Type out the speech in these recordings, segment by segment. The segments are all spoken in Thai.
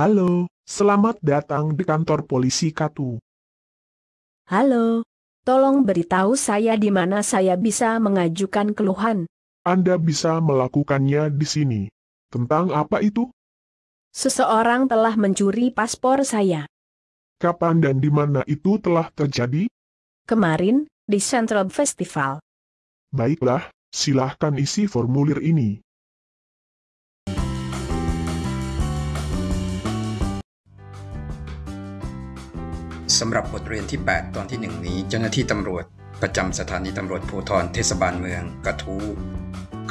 Halo, selamat datang di kantor polisi Katu. Halo, tolong beritahu saya di mana saya bisa mengajukan keluhan. Anda bisa melakukannya di sini. Tentang apa itu? Seseorang telah mencuri paspor saya. Kapan dan di mana itu telah terjadi? Kemarin, di Central Festival. Baiklah, silahkan isi formulir ini. สำหรับบทเรียนที่ 8 ตอนที่ 1 นี้ เจ้าหน้าที่ตำรวจ ประจำสถานีตำรวจภูธรเทศบาลเมืองกระทู้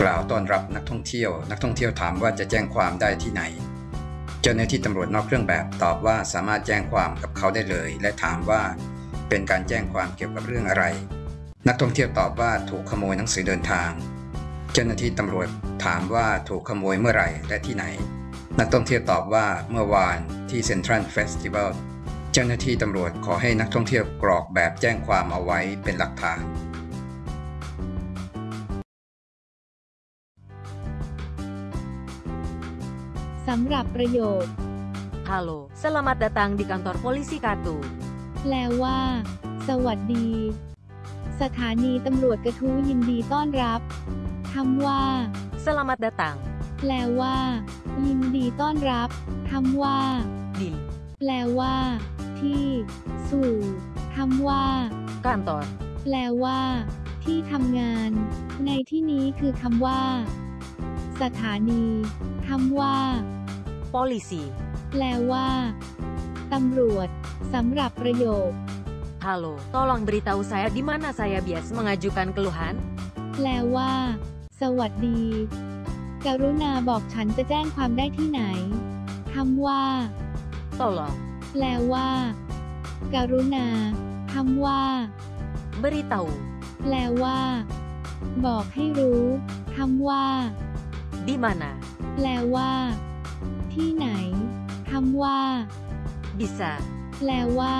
กล่าวต้อนรับนักท่องเที่ยว นักท่องเที่ยวถามว่าจะแจ้งความได้ที่ไหน เจ้าหน้าที่ตำรวจนอกเครื่องแบบตอบว่าสามารถแจ้งความกับเขาได้เลย และถามว่าเป็นการแจ้งความเกี่ยวกับเรื่องอะไร นักท่องเที่ยวตอบว่าถูกขโมยหนังสือเดินทาง เจ้าหน้าที่ตำรวจถามว่าถูกขโมยเมื่อไหร่และที่ไหน นักท่องเที่ยวตอบว่าเมื่อวานที่เซ็นทรัลเฟสติวัล เจ้าหน้าที่ตำรวจขอให้นักท่องเที่ยวกรอกแบบแจ้งความเอาไว้เป็นหลักฐานสำหรับประโยค Halo, selamat datang di kantor polisi Katu. แปลว่า สวัสดี สถานีตำรวจกระทู้ยินดีต้อนรับคำว่า Selamat datang แปลว่า ยินดีต้อนรับคำว่า di แปลว่า ที่ สู่คำว่า kantor แปลว่า ที่ทำงาน ในที่นี้คือคำว่า สถานีคำว่า polisi. แปลว่าตำรวจสำหรับประโยค Halo, tolong beritahu saya di mana saya biasa mengajukan keluhan. แปลว่า สวัสดี กรุณาบอกฉันจะแจ้งความได้ที่ไหนคำว่า Tolong แปลว่ากรุณาคำว่า beritahu แปลว่า บอกให้รู้คำว่า di mana แปลว่า ที่ไหนคำว่า bisa แปลว่า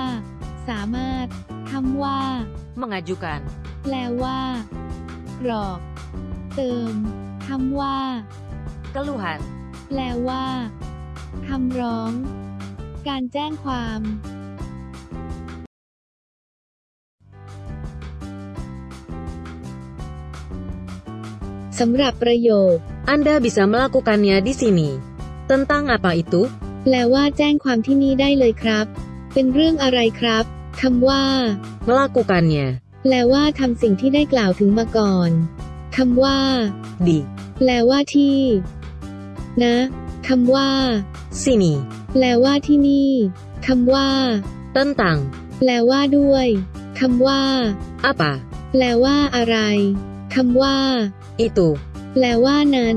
สามารถคำว่า mengajukan แปลว่ากรอกเติมคำว่า keluhan แปลว่าคำร้อง การแจ้งความสำหรับประโยค Anda bisa melakukannya di sini. Tentang apa itu? แปลว่าแจ้งความที่นี่ได้เลยครับ เป็นเรื่องอะไรครับคำว่า Melakukannya แปลว่าทำสิ่งที่ได้กล่าวถึงมาก่อนคำว่า di แปลว่าที่ นะคำว่า sini. แปลว่าที่นี่คำว่า Tentang แปลว่าด้วยคำว่า apa? แปลว่าอะไรคำว่า Itu แปลว่านั้น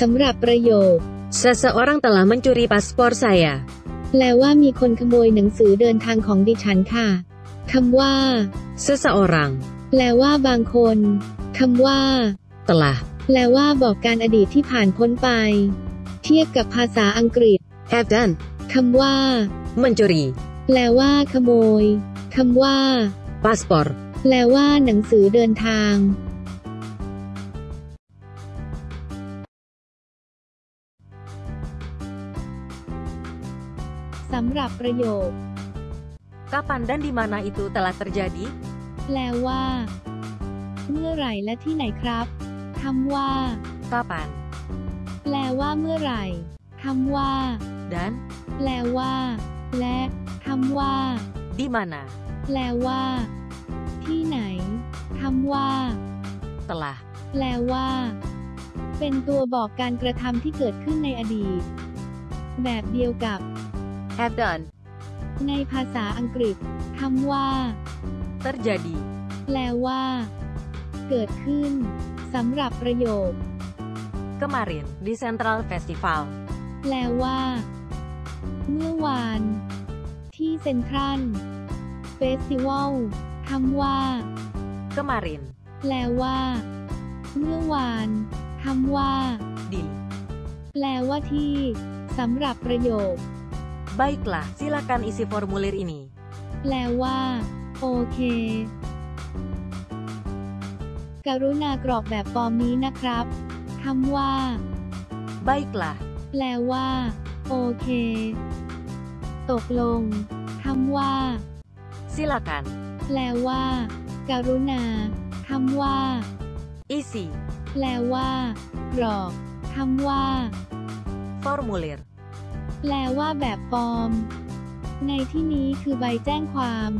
สำหรับประโยค seseorang telah mencuri paspor saya. แปลว่ามีคนขโมยหนังสือเดินทางของดิฉันค่ะคำว่า Seseorang แปลว่าบางคนคำว่า telah แปลว่าบอกการอดีตที่ผ่านพ้นไป เทียบกับภาษาอังกฤษ have done คำว่า mencuri แปลว่า ขโมย คำว่า paspor. แปลว่า หนังสือเดินทาง สำหรับประโยค Kapan dan di mana itu telah terjadi? แปลว่า เมื่อไหร่และที่ไหนครับคำว่า Kapan แปลว่าเมื่อไหร่คำว่า dan แปลว่า และคำว่า di mana แปลว่า ที่ไหนคำว่า telah แปลว่า เป็นตัวบอกการกระทำที่เกิดขึ้นในอดีต แบบเดียวกับ have done ในภาษาอังกฤษคำว่า terjadi แปลว่า เกิดขึ้นสำหรับประโยค kemarin di Central Festival. แปลว่า เมื่อวาน ที่เซ็นทรัลเฟสติวัลคำว่า Kemarin แปลว่า เมื่อวานคำว่า di แปลว่าที่สำหรับประโยค Baiklah, silakan isi formulir ini. แปลว่า โอเค กรุณากรอกแบบฟอร์มนี้นะครับคำว่า Baiklah, แปลว่า โอเค ตกลงคำว่า Silakan. แปลว่า กรุณาคำว่า Isi. แปลว่ากรอกคำว่า Formulir. แปลว่าแบบฟอร์ม ในที่นี้คือใบแจ้งความ